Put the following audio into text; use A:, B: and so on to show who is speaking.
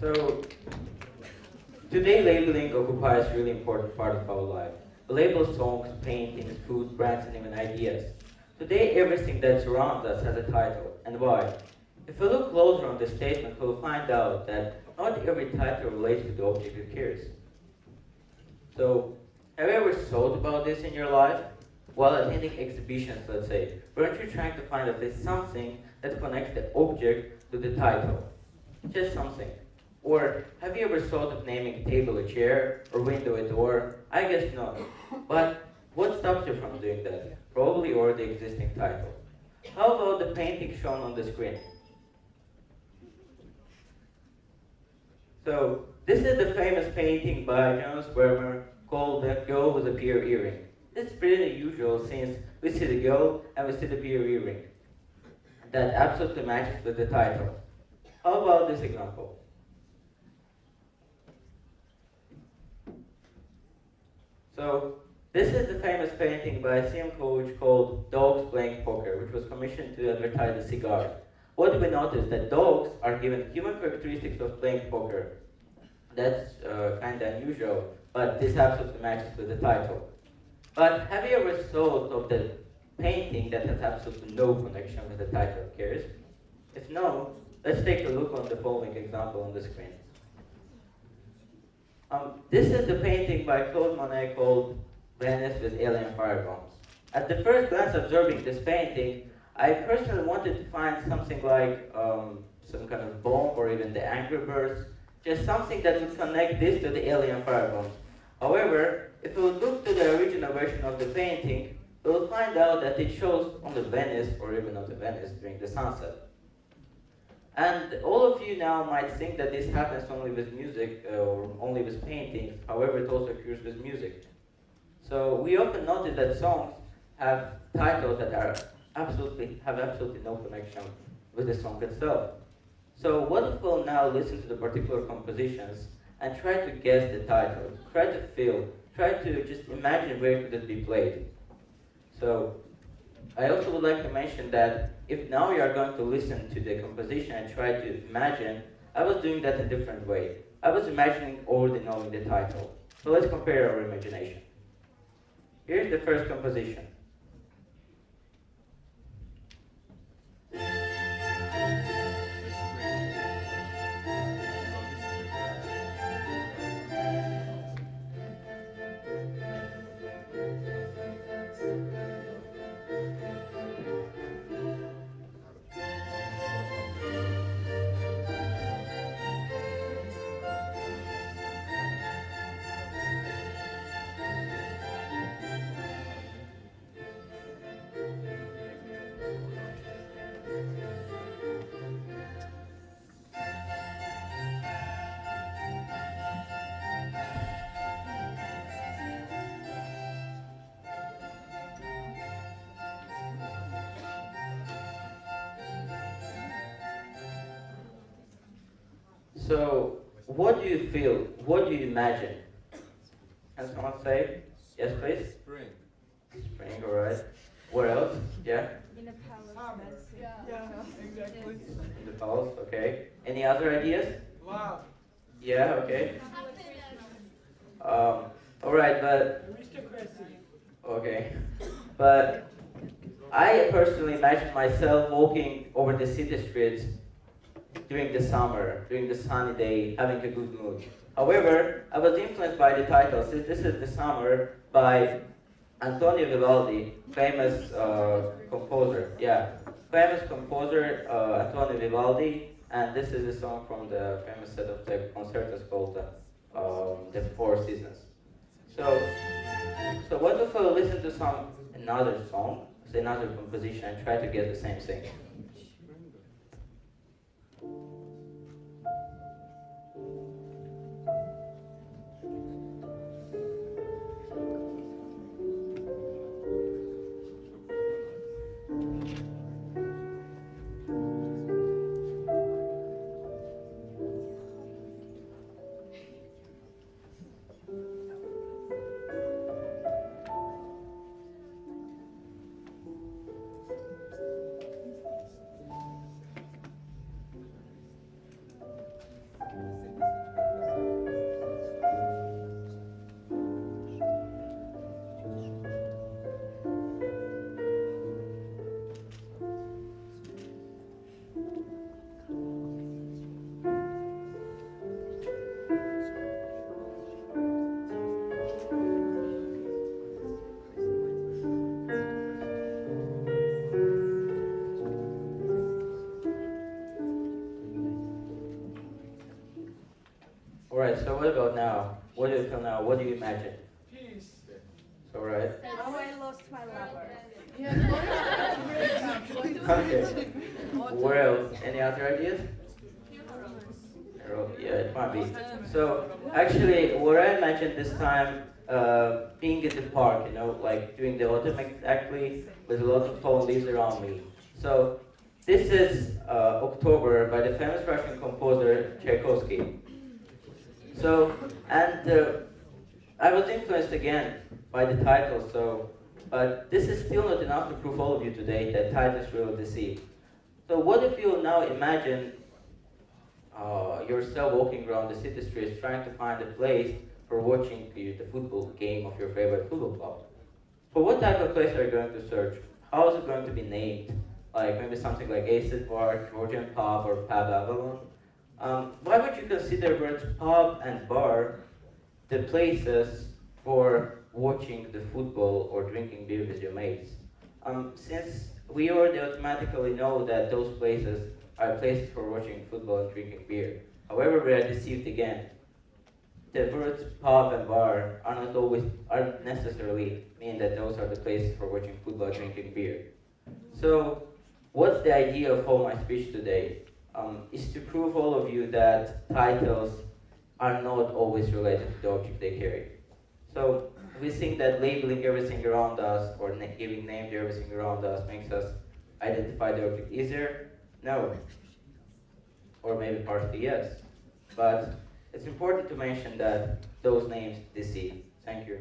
A: So today labeling occupies a really important part of our life. We label songs, paintings, food, brands, and even ideas. Today everything that surrounds us has a title. And why? If we look closer on this statement, we'll find out that not every title relates to the object it carries. So, have you ever thought about this in your life? While attending exhibitions, let's say, weren't you trying to find at least something that connects the object to the title? Just something. Or have you ever thought of naming a table a chair or window a door? I guess not. But what stops you from doing that? Probably already existing title. How about the painting shown on the screen? So this is the famous painting by Johannes Vermeer called The Girl with a Pearl Earring. It's pretty unusual since we see the girl and we see the pearl earring. That absolutely matches with the title. How about this example? So this is the famous painting by CM Coolidge called Dogs Playing Poker, which was commissioned to advertise a cigar. What do we notice that dogs are given human characteristics of playing poker. That's uh, kind of unusual, but this absolutely matches with the title. But have you ever thought of the painting that has absolutely no connection with the title of Cares? If no, let's take a look on the following example on the screen. Um, this is the painting by Claude Monet called Venice with Alien Firebombs. At the first glance observing this painting, I personally wanted to find something like um, some kind of bomb or even the Angry Birds, just something that would connect this to the alien firebombs. However, if we look to the original version of the painting, we will find out that it shows on the Venice or even on the Venice during the sunset. And all of you now might think that this happens only with music uh, or only with paintings, however it also occurs with music. So we often notice that songs have titles that are absolutely have absolutely no connection with the song itself. So what if we'll now listen to the particular compositions and try to guess the title, try to feel, try to just imagine where could it be played. So I also would like to mention that if now you are going to listen to the composition and try to imagine, I was doing that a different way. I was imagining already knowing the title. So let's compare our imagination. Here's the first composition. So, what do you feel? What do you imagine? Can someone say? Yes, please?
B: Spring.
A: Spring, alright. Where else? Yeah?
C: In a palace.
B: Yeah, exactly.
A: In the palace, okay. Any other ideas?
B: Wow.
A: Yeah, okay. Um, alright, but,
B: Aristocracy.
A: okay. But, I personally imagine myself walking over the city streets during the summer, during the sunny day, having a good mood. However, I was influenced by the title, since this is the summer by Antonio Vivaldi, famous uh, composer. Yeah, famous composer uh, Antonio Vivaldi, and this is a song from the famous set of the concertos called uh, um, the Four Seasons. So, so what if listen to some another song, say another composition, and try to get the same thing? Alright, so what about now? What do you feel now? What do you imagine?
B: Peace.
A: So, right?
C: How I lost my lover.
A: Okay. Where else? Any other ideas? Yeah, it might be. So, actually, what I imagined this time, uh, being in the park, you know, like during the autumn exactly, with a lot of fallen leaves around me. So, this is uh, October by the famous Russian composer Tchaikovsky. So, and uh, I was influenced again by the title, so, but this is still not enough to prove all of you today that titles will deceive. So what if you now imagine uh, yourself walking around the city streets trying to find a place for watching the, football game of your favorite football club? For what type of place are you going to search? How is it going to be named? Like maybe something like Acid Bar, Georgian Pub, or Pub Avalon? Um, why would you consider words pub and bar the places for watching the football or drinking beer with your mates? Um, since we already automatically know that those places are places for watching football and drinking beer. However, we are deceived again. The words pub and bar are not always, are necessarily mean that those are the places for watching football and drinking beer. So, what's the idea of all my speech today? Um, is to prove all of you that titles are not always related to the object they carry. So, we think that labeling everything around us or na- giving name to everything around us makes us identify the object easier? No. Or maybe partially yes. But it's important to mention that those names deceive. Thank you.